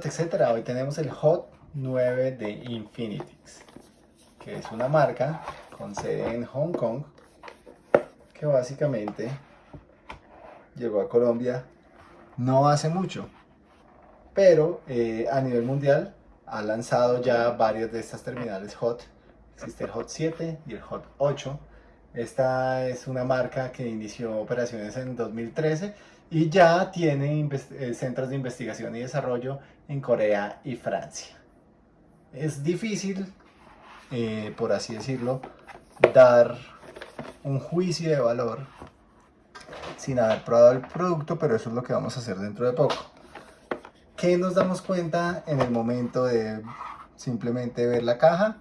de etcétera, hoy tenemos el Hot 9 de Infinitix, que es una marca con sede en Hong Kong, que básicamente llegó a Colombia no hace mucho, pero eh, a nivel mundial ha lanzado ya varios de estas terminales Hot, existe el Hot 7 y el Hot 8, esta es una marca que inició operaciones en 2013 y ya tiene eh, centros de investigación y desarrollo en Corea y Francia. Es difícil, eh, por así decirlo, dar un juicio de valor sin haber probado el producto, pero eso es lo que vamos a hacer dentro de poco. ¿Qué nos damos cuenta en el momento de simplemente ver la caja?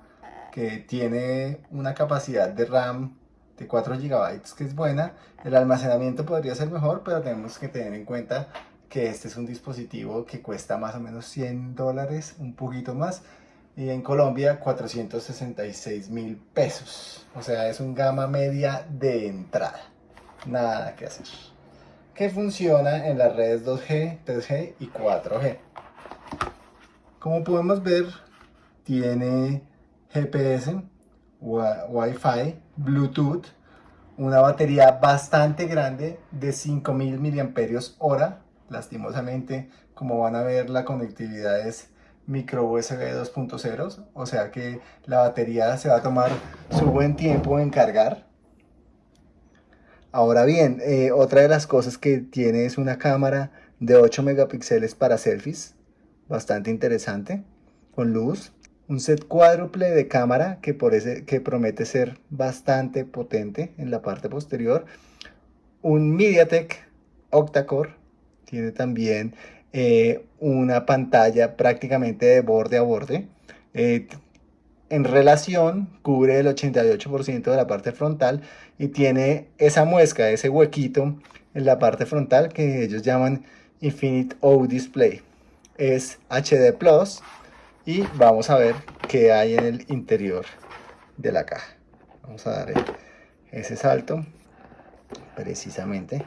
Que tiene una capacidad de RAM de 4 GB que es buena. El almacenamiento podría ser mejor, pero tenemos que tener en cuenta que este es un dispositivo que cuesta más o menos 100 dólares, un poquito más. Y en Colombia 466 mil pesos. O sea, es un gama media de entrada. Nada que hacer. Que funciona en las redes 2G, 3G y 4G. Como podemos ver, tiene GPS, Wi-Fi, Bluetooth, una batería bastante grande de 5000 mAh. Lastimosamente, como van a ver, la conectividad es micro USB 2.0, o sea que la batería se va a tomar su buen tiempo en cargar. Ahora bien, eh, otra de las cosas que tiene es una cámara de 8 megapíxeles para selfies, bastante interesante, con luz un set cuádruple de cámara que, promete ser bastante potente en la parte posterior. Un MediaTek octa-core, tiene también eh, una pantalla prácticamente de borde a borde. Eh, en relación cubre el 88% de la parte frontal y tiene esa muesca, ese huequito en la parte frontal que ellos llaman Infinite O Display. Es HD Plus y vamos a ver qué hay en el interior de la caja. Vamos a dar ese salto precisamente.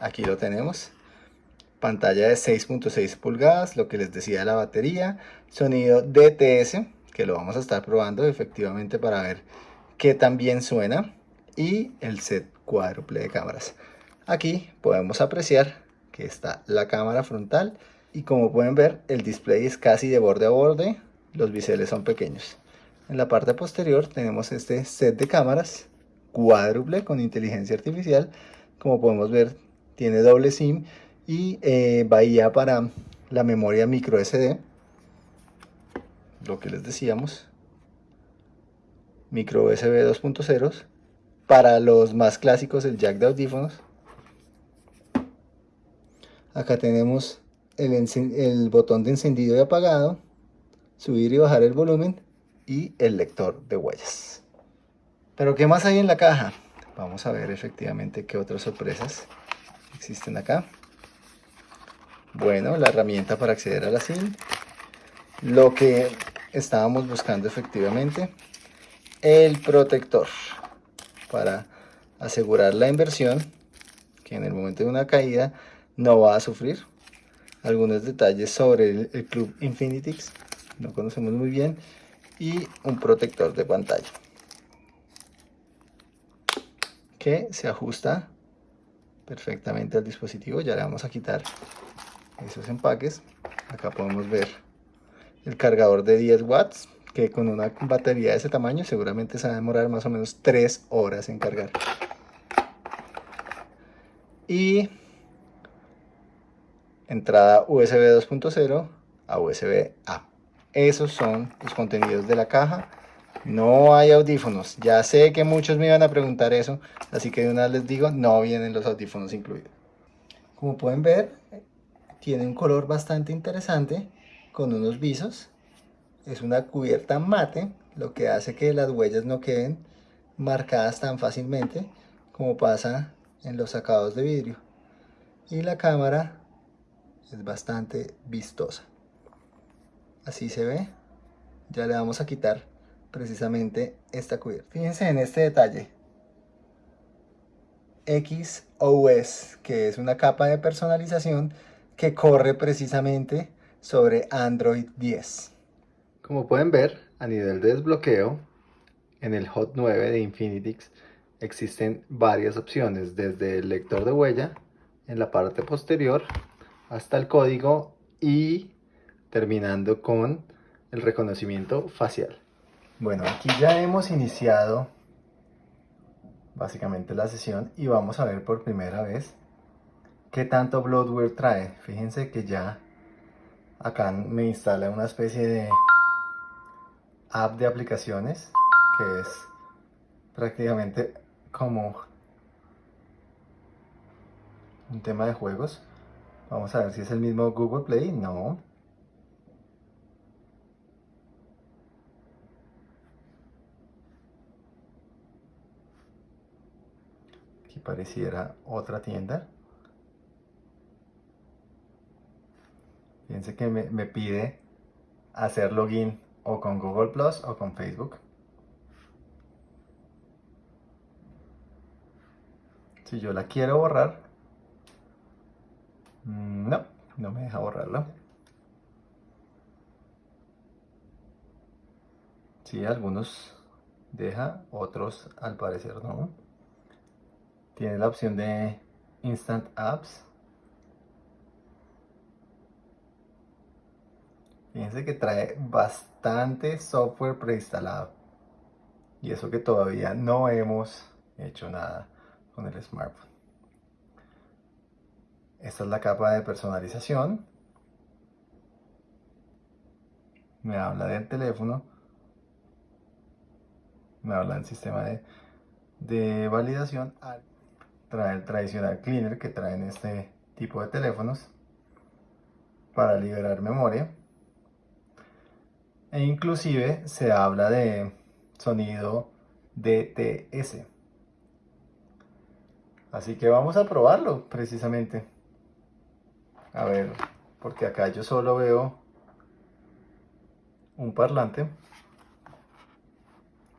Aquí lo tenemos. Pantalla de 6.6 pulgadas, lo que les decía de la batería. Sonido DTS, que lo vamos a estar probando efectivamente para ver qué tan bien suena. Y el set cuádruple de cámaras. Aquí podemos apreciar que está la cámara frontal y como pueden ver el display es casi de borde a borde, los biseles son pequeños. En la parte posterior tenemos este set de cámaras cuádruple con inteligencia artificial, como podemos ver tiene doble SIM y eh, bahía para la memoria micro SD, lo que les decíamos, micro USB 2.0, para los más clásicos el jack de audífonos, acá tenemos el, botón de encendido y apagado, subir y bajar el volumen y el lector de huellas. Pero ¿qué más hay en la caja? Vamos a ver efectivamente qué otras sorpresas existen acá. Bueno, la herramienta para acceder a la SIM. Lo que estábamos buscando efectivamente. El protector para asegurar la inversión que en el momento de una caída no va a sufrir algunos detalles sobre el, Club Infinitix, no conocemos muy bien, y un protector de pantalla que se ajusta perfectamente al dispositivo. Ya le vamos a quitar esos empaques. Acá podemos ver el cargador de 10 watts que con una batería de ese tamaño seguramente se va a demorar más o menos 3 horas en cargar. Y entrada USB 2.0 a USB A. Esos son los contenidos de la caja. No hay audífonos. Ya sé que muchos me iban a preguntar eso, así que de una vez les digo, no vienen los audífonos incluidos. Como pueden ver, tiene un color bastante interesante con unos visos. Es una cubierta mate, lo que hace que las huellas no queden marcadas tan fácilmente como pasa en los sacados de vidrio. Y la cámara es bastante vistosa. Así se ve. Ya le vamos a quitar precisamente esta cubierta. Fíjense en este detalle. XOS que es una capa de personalización que corre precisamente sobre Android 10. Como pueden ver, a nivel de desbloqueo, en el Hot 9 de Infinitix existen varias opciones, desde el lector de huella en la parte posterior hasta el código y terminando con el reconocimiento facial. Bueno, aquí ya hemos iniciado básicamente la sesión y vamos a ver por primera vez qué tanto bloatware trae. Fíjense que ya acá me instala una especie de app de aplicaciones que es prácticamente como un tema de juegos. Vamos a ver si es el mismo Google Play. No. Aquí pareciera otra tienda. Fíjense que me, pide hacer login o con Google Plus o con Facebook. Si yo la quiero borrar, no, no me deja borrarla. Sí, algunos deja, otros al parecer no. Tiene la opción de Instant Apps. Fíjense que trae bastante software preinstalado. Y eso que todavía no hemos hecho nada con el smartphone. Esta es la capa de personalización. Me habla del teléfono. Me habla del sistema de, de validación. Trae el tradicional cleaner que traen este tipo de teléfonos para liberar memoria e inclusive se habla de sonido DTS. Así que vamos a probarlo precisamente. A ver, porque acá yo solo veo un parlante.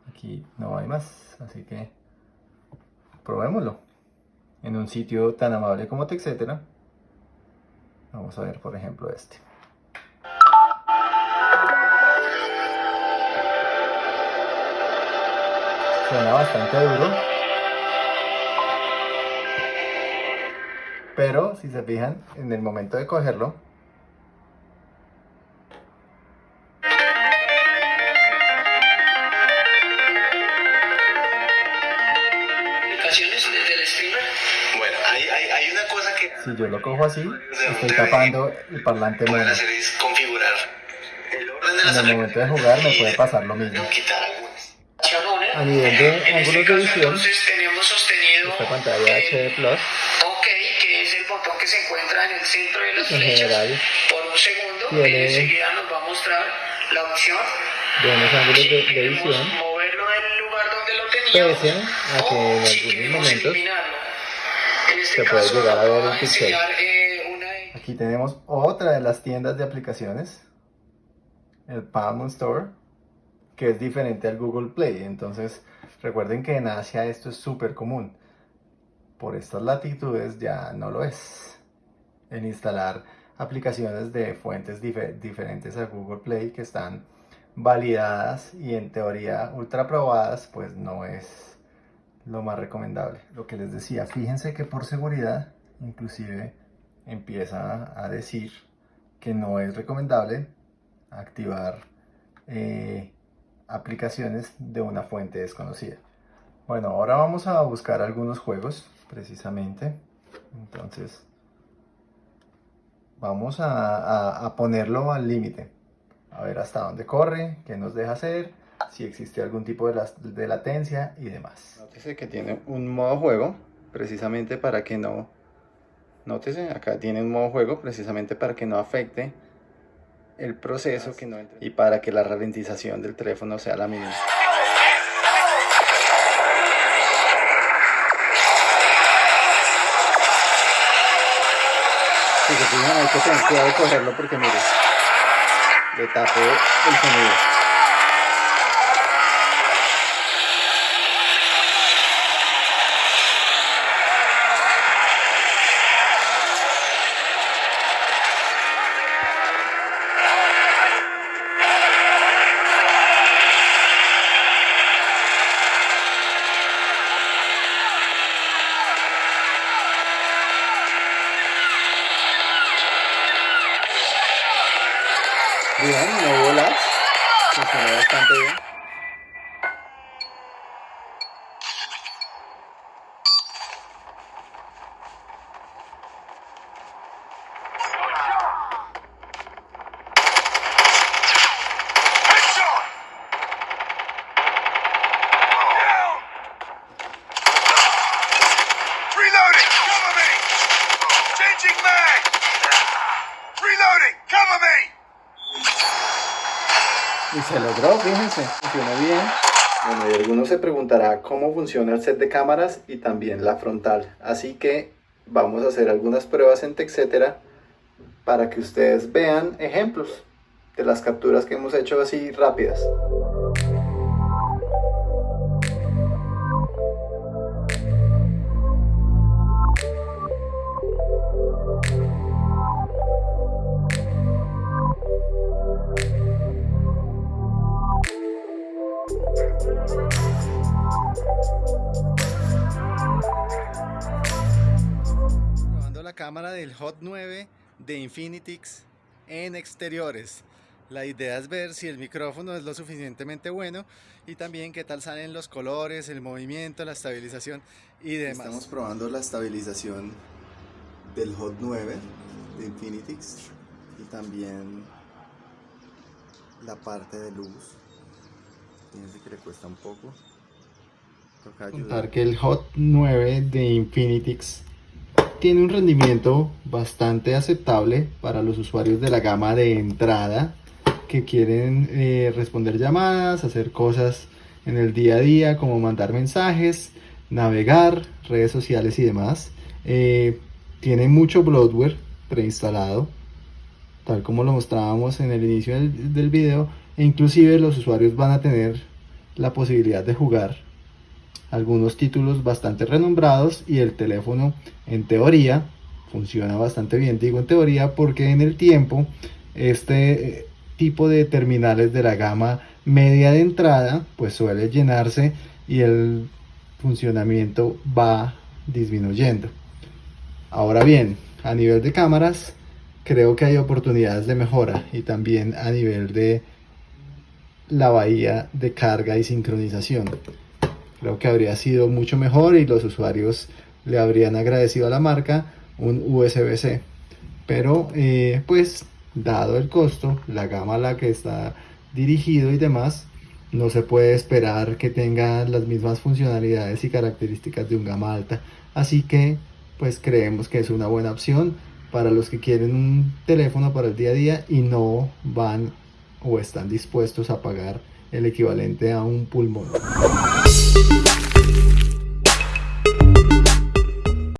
Aquí no hay más, así que probémoslo. En un sitio tan amable como TechCetera. Vamos a ver, por ejemplo, este. Suena bastante duro. Pero si se fijan, en el momento de cogerlo, Bueno, hay, hay, hay, una cosa que... Si yo lo cojo así, estoy tapando el parlante mono. En el momento de jugar me puede pasar lo mismo. A nivel de ángulos de visión, tenemos sostenido esta pantalla HD Plus, el centro de las en flechas, general, por un segundo, tiene enseguida nos va a mostrar la opción de unos ángulos de, de visión, moverlo del lugar donde lo teníamos, pese a que en si algunos momentos en este se puede llegar a ver el pixel. eh, una... Aquí tenemos otra de las tiendas de aplicaciones, el Palm Store, que es diferente al Google Play. Entonces, recuerden que en Asia esto es súper común. Por estas latitudes ya no lo es. En instalar aplicaciones de fuentes diferentes a Google Play que están validadas y en teoría ultra probadas, pues no es lo más recomendable. Lo que les decía, fíjense que por seguridad, inclusive empieza a decir que no es recomendable activar eh, aplicaciones de una fuente desconocida. Bueno, ahora vamos a buscar algunos juegos, precisamente. Entonces, vamos a, ponerlo al límite. A ver hasta dónde corre, qué nos deja hacer, si existe algún tipo de, de latencia y demás. Nótese que tiene un modo juego, precisamente para que no... Nótese, acá tiene un modo juego, precisamente para que no afecte el proceso que no entre. y para que la ralentización del teléfono sea la mínima. Hay que tener cuidado de cogerlo porque mire, le tapo el sonido. Funcionó bastante bien. Bueno, y alguno se preguntará cómo funciona el set de cámaras y también la frontal. Así que vamos a hacer algunas pruebas en TechCetera para que ustedes vean ejemplos de las capturas que hemos hecho así rápidas. Probando la cámara del Hot 9 de Infinitix en exteriores. La idea es ver si el micrófono es lo suficientemente bueno y también qué tal salen los colores, el movimiento, la estabilización y demás. Estamos probando la estabilización del Hot 9 de Infinitix y también la parte de luz. Que le cuesta un poco. Contar que el Hot 9 de Infinitix tiene un rendimiento bastante aceptable para los usuarios de la gama de entrada que quieren eh, responder llamadas, hacer cosas en el día a día como mandar mensajes, navegar, redes sociales y demás. Eh, tiene mucho bloatware preinstalado, tal como lo mostrábamos en el inicio del, del video, inclusive los usuarios van a tener la posibilidad de jugar algunos títulos bastante renombrados y el teléfono en teoría funciona bastante bien. Digo en teoría porque en el tiempo este eh, tipo de terminales de la gama media de entrada pues suele llenarse y el funcionamiento va disminuyendo. Ahora bien, a nivel de cámaras creo que hay oportunidades de mejora y también a nivel de la bahía de carga y sincronización. Creo que habría sido mucho mejor y los usuarios le habrían agradecido a la marca un USB-C. Pero eh, pues dado el costo, la gama a la que está dirigido y demás, no se puede esperar que tenga las mismas funcionalidades y características de un gama alta. Así que pues creemos que es una buena opción para los que quieren un teléfono para el día a día y no van o están dispuestos a pagar el equivalente a un pulmón.